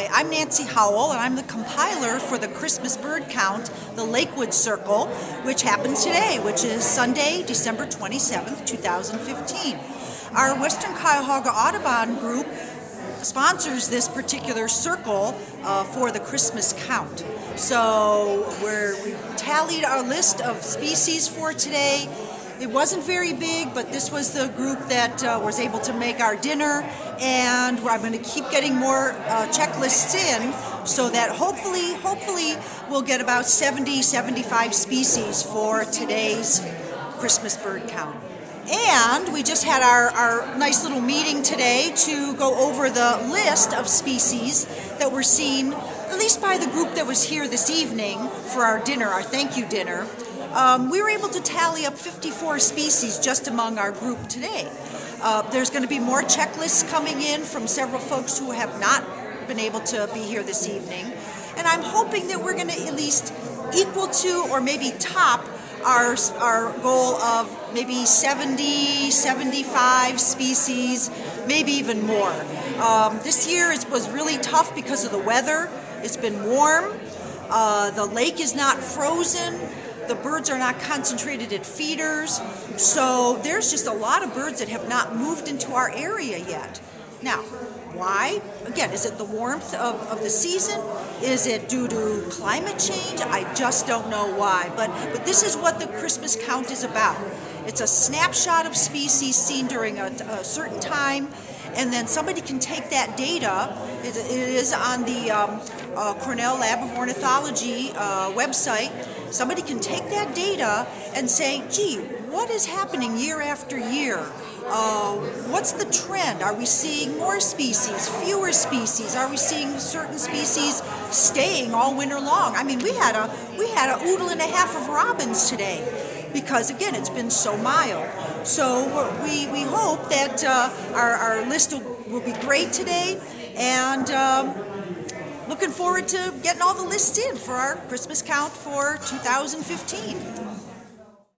Hi, I'm Nancy Howell, and I'm the compiler for the Christmas bird count, the Lakewood Circle, which happens today, which is Sunday, December 27th, 2015. Our Western Cuyahoga Audubon group sponsors this particular circle uh, for the Christmas count. So we're, we've tallied our list of species for today it wasn't very big, but this was the group that uh, was able to make our dinner, and I'm going to keep getting more uh, checklists in so that hopefully, hopefully we'll get about 70, 75 species for today's Christmas bird count. And we just had our, our nice little meeting today to go over the list of species that were seen, at least by the group that was here this evening for our dinner, our thank you dinner. Um, we were able to tally up 54 species just among our group today. Uh, there's going to be more checklists coming in from several folks who have not been able to be here this evening. And I'm hoping that we're going to at least equal to or maybe top our, our goal of maybe 70, 75 species, maybe even more. Um, this year is, was really tough because of the weather. It's been warm. Uh, the lake is not frozen. The birds are not concentrated at feeders. So there's just a lot of birds that have not moved into our area yet. Now, why? Again, is it the warmth of, of the season? Is it due to climate change? I just don't know why. But, but this is what the Christmas count is about. It's a snapshot of species seen during a, a certain time and then somebody can take that data, it is on the um, uh, Cornell Lab of Ornithology uh, website, somebody can take that data and say, gee, what is happening year after year? Uh, what's the trend? Are we seeing more species, fewer species? Are we seeing certain species staying all winter long? I mean, we had a we had a oodle and a half of robins today because again, it's been so mild. So we, we hope that uh, our, our list will, will, be great today and um, looking forward to getting all the lists in for our Christmas count for 2015.